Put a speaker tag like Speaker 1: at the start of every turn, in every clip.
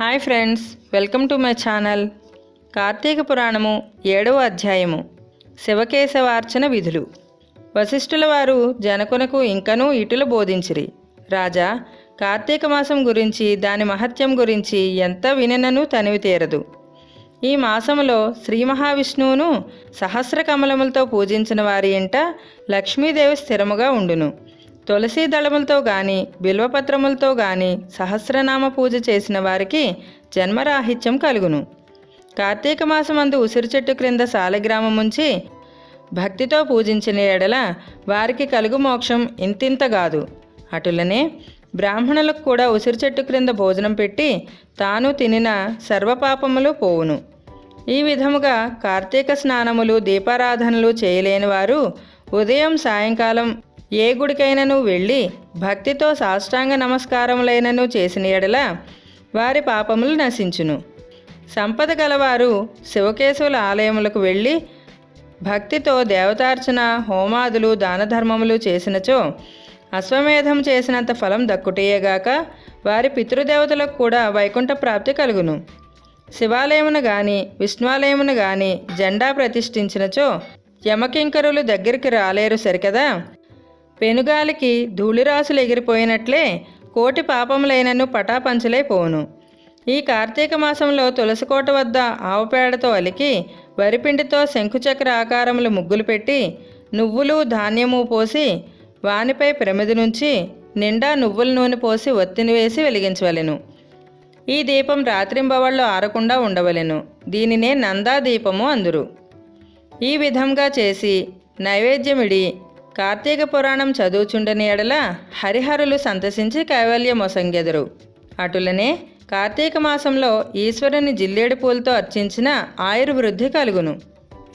Speaker 1: Hi friends welcome to my channel. Karthika పురాణము ఏడవ అధ్యాయము. శివకేశవార్చన విధులు. వశిష్ఠుల వారు జనకునకు ఇంకనూ ఇటులు బోధించిరి. రాజా కార్తీక మాసం గురించి దాని మహత్యం గురించి ఎంత విననను తనివి తీరదు. ఈ మాసములో శ్రీ మహావిష్ణువును సహస్ర కమలములతో పూజించిన వారి ఇంట లక్ష్మీదేవి స్థిరముగా ఉండును. తులసీ దళములతో గాని బిల్వపత్రములతో గాని సహస్రనామ పూజ చేసిన వారికి జన్మరాహిత్యం కలుగును. కార్తీక మాసమందు ఉసిరి చెట్టు క్రింద సాలగ్రామముంచి భక్తితో పూజించిన ఎడల వారికి కలుగు మోక్షం ఇంతింతగాదు అటులనే బ్రాహ్మణులకు కూడా ఉసిరి చెట్టు క్రింద భోజనం పెట్టి తాను తినిన సర్వపాపములు పోవును. ఈ విధముగా కార్తీక స్నానములు దీపారాధనలు చేయలేని వారు ఉదయం సాయంకాలం ఏ గుడికైనను వెళ్ళి భక్తితో సాష్టాంగ నమస్కారములైనను చేసిన ఎడల వారి పాపములు నశించును. సంపద గలవారు శివకేశవుల ఆలయములకు వెళ్ళి భక్తితో దేవతార్చన హోమాదులు దానధర్మములు చేసినచో అశ్వమేధం చేసినంత ఫలం దక్కుటేయగాక వారి పితృదేవతలకు కూడా వైకుంఠ ప్రాప్తి కలుగును. శివాలయమును గాని విష్ణువాలయమును గాని జెండా ప్రతిష్ఠించినచో యమకింకరులు దగ్గరికి రాలేరు సరికదా? పెనుగాలికి ధూళిరాసులు ఎగిరిపోయినట్లే కోటి పాపములైనను పటాపంచలైపోవును ఈ కార్తీక మాసంలో తులసికోట వద్ద ఆవుపేడతో అలికి వరిపిండితో శంకుచక్ర ఆకారములు ముగ్గులు పెట్టి నువ్వులు ధాన్యము పోసి వానిపై ప్రమిది నుంచి నిండా నువ్వుల నూనె పోసి ఒత్తిని వేసి వెలిగించవలెను. ఈ దీపం రాత్రింబవళ్ళు ఆరకుండా ఉండవలెను. దీనినే నందా దీపము అందురు. ఈ విధంగా చేసి నైవేద్యమిడి కార్తీక పురాణం చదువుచుండని ఎడల హరిహరులు సంతసించి కైవల్యమొసంగెదరు అటులనే కార్తీక మాసంలో ఈశ్వరుని జిల్లేడు పూలతో అర్చించిన ఆయుర్వృద్ధి కలుగును.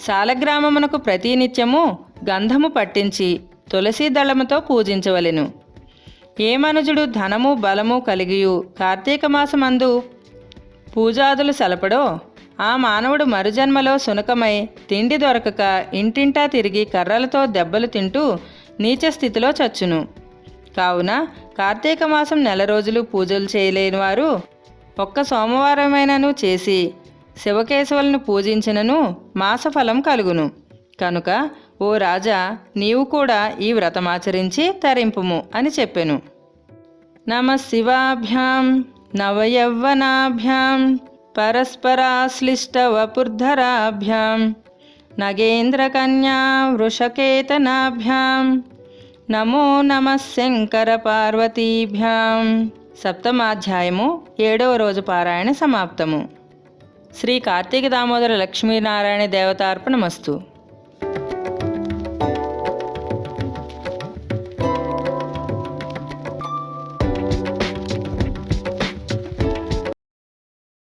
Speaker 1: సాలగ్రామమునకు ప్రతినిత్యము గంధము పట్టించి తులసీ దళముతో పూజించవలెను. ఏ మనుజుడు ధనము బలము కలిగియు కార్తీక మాసమందు పూజాదులు సలపడో ఆ మానవుడు మరుజన్మలో సునకమై తిండి దొరకక ఇంటింటా తిరిగి కర్రలతో దెబ్బలు తింటూ నీచ స్థితిలో చచ్చును. కావున కార్తీక మాసం నెల రోజులు పూజలు చేయలేని వారు ఒక్క సోమవారమైనను చేసి శివకేశవులను పూజించినను మాసఫలం కలుగును. కనుక ఓ రాజా నీవు కూడా ఈ వ్రతమాచరించి తరింపుము అని చెప్పెను. నమ శివాభ్యాం నవయవ్వనాభ్యాం పరస్పరాశ్లిష్టవపుర్ధరాభ్యాం నగేంద్రకన్యా వృషకేతనాభ్యాం నమో నమ శంకర పార్వతీభ్యాం సప్తమాధ్యాయము ఏడవ రోజు పారాయణ సమాప్తము. శ్రీ కార్తీక దామోదర లక్ష్మీనారాయణ దేవతార్పణమస్తు.